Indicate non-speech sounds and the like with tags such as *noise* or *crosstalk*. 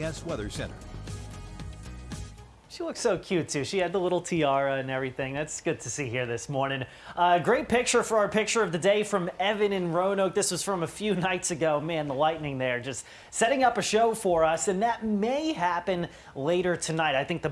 Weather Center. She looks so cute too. She had the little tiara and everything. That's good to see here this morning. Uh, great picture for our picture of the day from Evan in Roanoke. This was from a few *laughs* nights ago. Man, the lightning there just setting up a show for us, and that may happen later tonight. I think the